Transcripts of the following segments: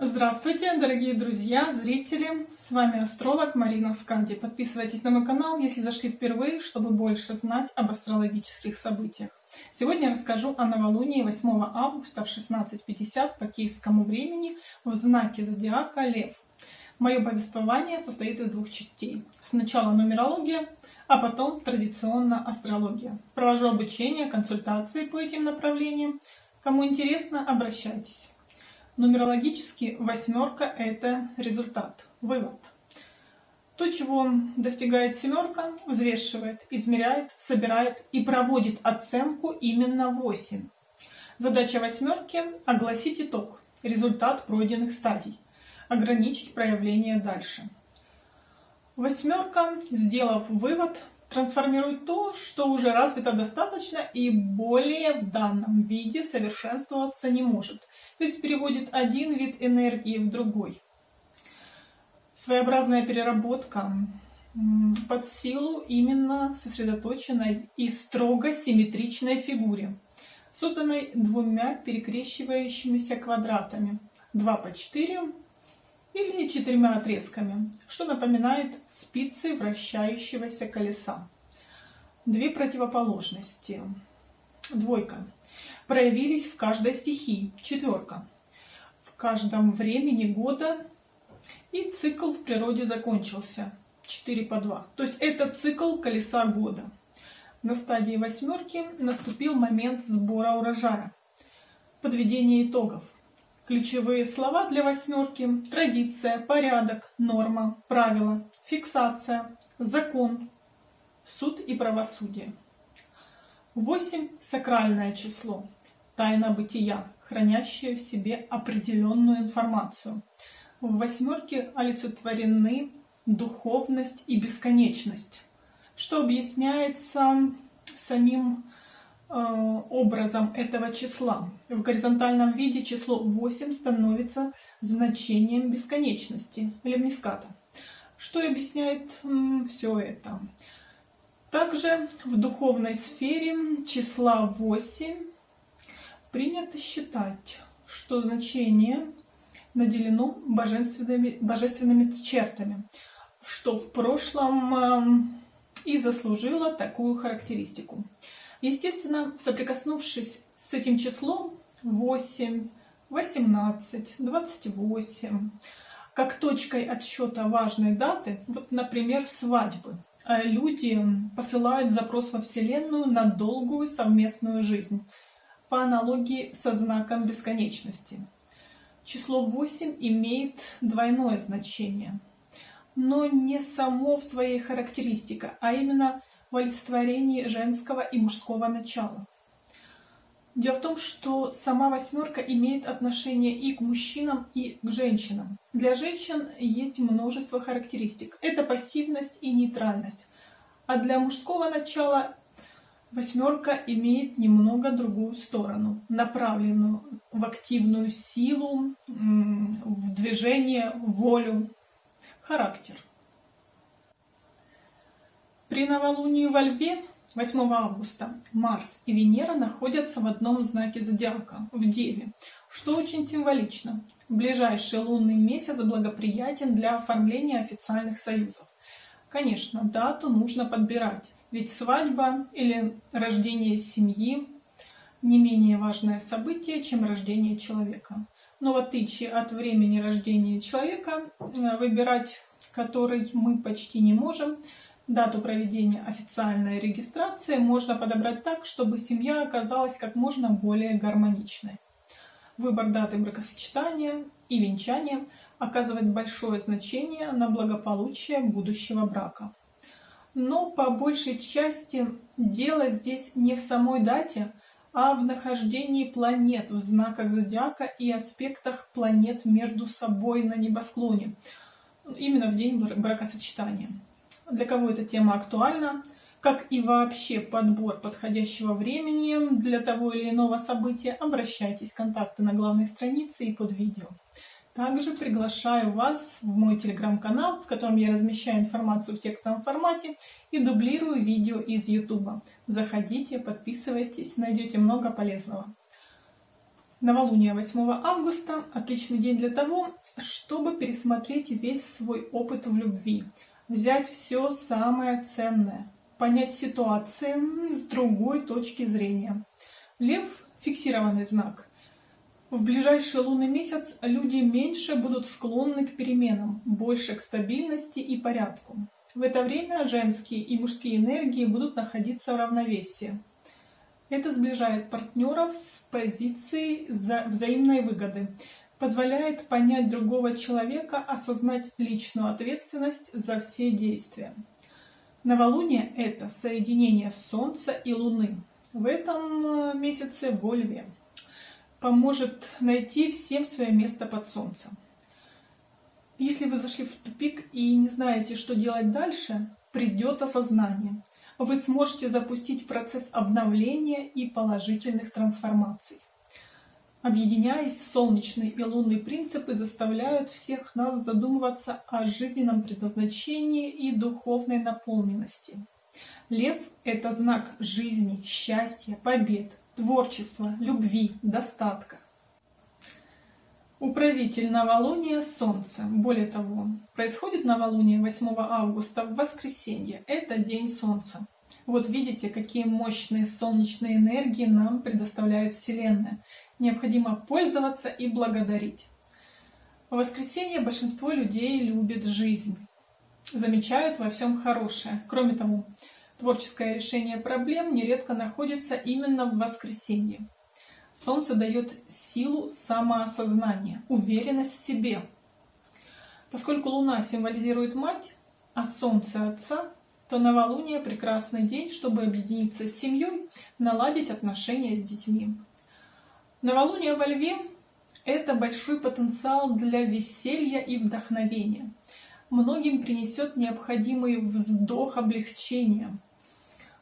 Здравствуйте, дорогие друзья, зрители! С вами астролог Марина Сканди. Подписывайтесь на мой канал, если зашли впервые, чтобы больше знать об астрологических событиях. Сегодня я расскажу о новолунии 8 августа в 16.50 по киевскому времени в знаке зодиака Лев. Мое повествование состоит из двух частей. Сначала нумерология, а потом традиционно астрология. Провожу обучение, консультации по этим направлениям. Кому интересно, обращайтесь. Нумерологически восьмерка – это результат, вывод. То, чего достигает семерка, взвешивает, измеряет, собирает и проводит оценку именно 8. Задача восьмерки – огласить итог, результат пройденных стадий, ограничить проявление дальше. Восьмерка, сделав вывод, трансформирует то, что уже развито достаточно и более в данном виде совершенствоваться не может – то есть переводит один вид энергии в другой. Своеобразная переработка под силу именно сосредоточенной и строго симметричной фигуре, созданной двумя перекрещивающимися квадратами 2 по 4 или четырьмя отрезками, что напоминает спицы вращающегося колеса. Две противоположности. Двойка проявились в каждой стихии. Четверка. В каждом времени года и цикл в природе закончился. 4 по 2. То есть это цикл колеса года. На стадии восьмерки наступил момент сбора урожая. Подведение итогов. Ключевые слова для восьмерки – традиция, порядок, норма, правило, фиксация, закон, суд и правосудие. 8 – сакральное число тайна бытия, хранящая в себе определенную информацию. В восьмерке олицетворены духовность и бесконечность, что объясняется самим образом этого числа. В горизонтальном виде число 8 становится значением бесконечности, лемниската, что объясняет э, все это. Также в духовной сфере числа 8 Принято считать, что значение наделено божественными, божественными чертами, что в прошлом эм, и заслужило такую характеристику. Естественно, соприкоснувшись с этим числом 8, 18, 28, как точкой отсчета важной даты, вот, например, свадьбы, э, люди посылают запрос во Вселенную на долгую совместную жизнь – по аналогии со знаком бесконечности. Число 8 имеет двойное значение, но не само в своей характеристике, а именно в олицетворении женского и мужского начала. Дело в том, что сама восьмерка имеет отношение и к мужчинам, и к женщинам. Для женщин есть множество характеристик. Это пассивность и нейтральность. А для мужского начала Восьмерка имеет немного другую сторону, направленную в активную силу, в движение, волю, характер. При новолунии во Льве 8 августа Марс и Венера находятся в одном знаке зодиака, в Деве, что очень символично. Ближайший лунный месяц благоприятен для оформления официальных союзов. Конечно, дату нужно подбирать, ведь свадьба или рождение семьи не менее важное событие, чем рождение человека. Но в отличие от времени рождения человека, э, выбирать который мы почти не можем, дату проведения официальной регистрации можно подобрать так, чтобы семья оказалась как можно более гармоничной. Выбор даты бракосочетания и венчания оказывает большое значение на благополучие будущего брака. Но по большей части дело здесь не в самой дате, а в нахождении планет в знаках зодиака и аспектах планет между собой на небосклоне, именно в день бракосочетания. Для кого эта тема актуальна, как и вообще подбор подходящего времени для того или иного события, обращайтесь, контакты на главной странице и под видео. Также приглашаю вас в мой телеграм-канал, в котором я размещаю информацию в текстовом формате и дублирую видео из YouTube. Заходите, подписывайтесь, найдете много полезного. Новолуние 8 августа – отличный день для того, чтобы пересмотреть весь свой опыт в любви, взять все самое ценное, понять ситуации с другой точки зрения. Лев – фиксированный знак. В ближайший лунный месяц люди меньше будут склонны к переменам, больше к стабильности и порядку. В это время женские и мужские энергии будут находиться в равновесии. Это сближает партнеров с позицией взаимной выгоды, позволяет понять другого человека, осознать личную ответственность за все действия. Новолуние – это соединение Солнца и Луны. В этом э, месяце во Льве. Поможет найти всем свое место под Солнцем. Если вы зашли в тупик и не знаете, что делать дальше, придет осознание – вы сможете запустить процесс обновления и положительных трансформаций. Объединяясь, солнечные и лунные принципы заставляют всех нас задумываться о жизненном предназначении и духовной наполненности. Лев – это знак жизни, счастья, побед, творчества, любви, достатка. Управитель новолуния – Солнце. Более того, происходит новолуние 8 августа в воскресенье. Это день Солнца. Вот видите, какие мощные солнечные энергии нам предоставляет Вселенная. Необходимо пользоваться и благодарить. В воскресенье большинство людей любит жизнь, замечают во всем хорошее. Кроме того, творческое решение проблем нередко находится именно в воскресенье. Солнце дает силу самоосознания, уверенность в себе. Поскольку Луна символизирует мать, а Солнце отца, то новолуние – прекрасный день, чтобы объединиться с семьей, наладить отношения с детьми. Новолуние во Льве – это большой потенциал для веселья и вдохновения. Многим принесет необходимый вздох облегчения,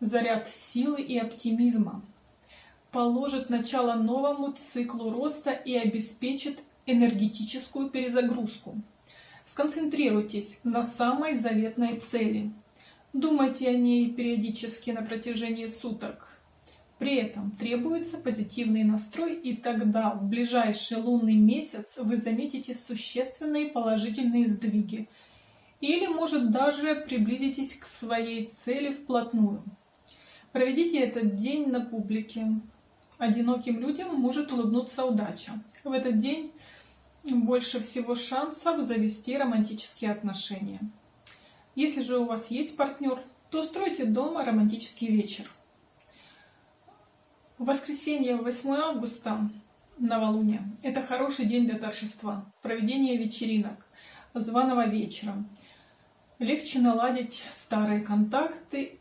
заряд силы и оптимизма положит начало новому циклу роста и обеспечит энергетическую перезагрузку. Сконцентрируйтесь на самой заветной цели. Думайте о ней периодически на протяжении суток. При этом требуется позитивный настрой, и тогда в ближайший лунный месяц вы заметите существенные положительные сдвиги. Или, может, даже приблизитесь к своей цели вплотную. Проведите этот день на публике, одиноким людям может улыбнуться удача. В этот день больше всего шансов завести романтические отношения. Если же у вас есть партнер, то стройте дома романтический вечер. Воскресенье 8 августа, новолуние, это хороший день для торжества, проведения вечеринок, званого вечера. Легче наладить старые контакты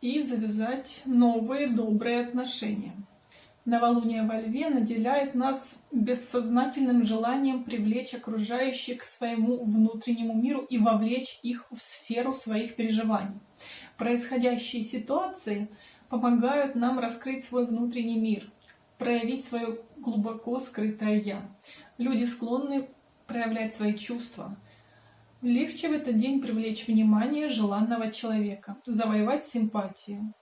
и завязать новые добрые отношения. Новолуние во Льве наделяет нас бессознательным желанием привлечь окружающих к своему внутреннему миру и вовлечь их в сферу своих переживаний. Происходящие ситуации помогают нам раскрыть свой внутренний мир, проявить свое глубоко скрытое «я». Люди склонны проявлять свои чувства. Легче в этот день привлечь внимание желанного человека, завоевать симпатию.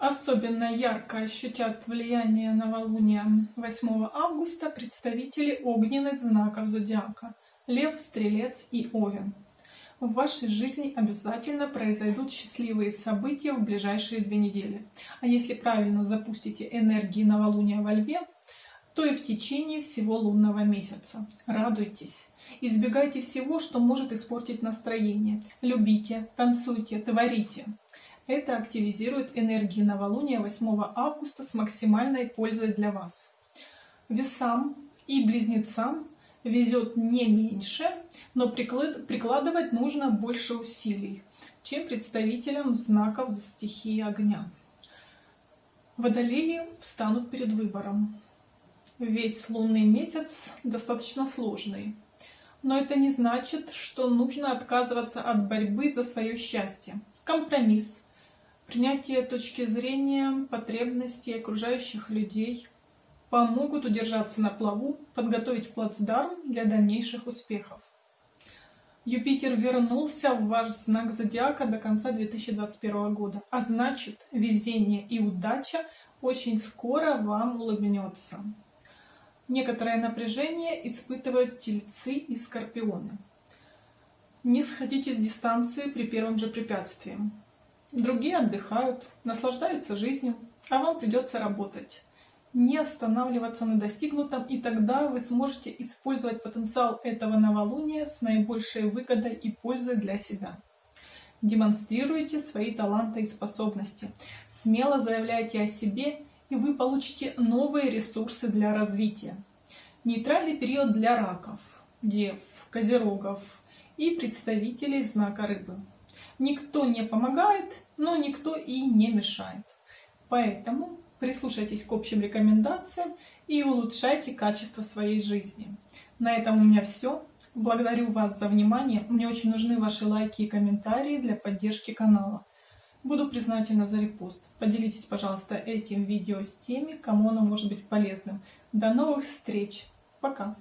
Особенно ярко ощутят влияние новолуния 8 августа представители огненных знаков зодиака – Лев, Стрелец и Овен. В вашей жизни обязательно произойдут счастливые события в ближайшие две недели. А если правильно запустите энергии новолуния во Льве, то и в течение всего лунного месяца. Радуйтесь! Избегайте всего, что может испортить настроение. Любите, танцуйте, творите. Это активизирует энергии новолуния 8 августа с максимальной пользой для вас. Весам и близнецам везет не меньше, но прикладывать нужно больше усилий, чем представителям знаков за стихии огня. Водолеи встанут перед выбором. Весь лунный месяц достаточно сложный, но это не значит, что нужно отказываться от борьбы за свое счастье. Компромисс, Принятие точки зрения, потребностей окружающих людей помогут удержаться на плаву, подготовить плацдарм для дальнейших успехов. Юпитер вернулся в ваш знак зодиака до конца 2021 года, а значит везение и удача очень скоро вам улыбнется. Некоторое напряжение испытывают тельцы и скорпионы. Не сходите с дистанции при первом же препятствии. Другие отдыхают, наслаждаются жизнью, а вам придется работать. Не останавливаться на достигнутом, и тогда вы сможете использовать потенциал этого новолуния с наибольшей выгодой и пользой для себя. Демонстрируйте свои таланты и способности. Смело заявляйте о себе, и вы получите новые ресурсы для развития. Нейтральный период для раков, дев, козерогов и представителей знака рыбы. Никто не помогает, но никто и не мешает. Поэтому прислушайтесь к общим рекомендациям и улучшайте качество своей жизни. На этом у меня все. Благодарю вас за внимание. Мне очень нужны ваши лайки и комментарии для поддержки канала. Буду признательна за репост. Поделитесь, пожалуйста, этим видео с теми, кому оно может быть полезным. До новых встреч. Пока.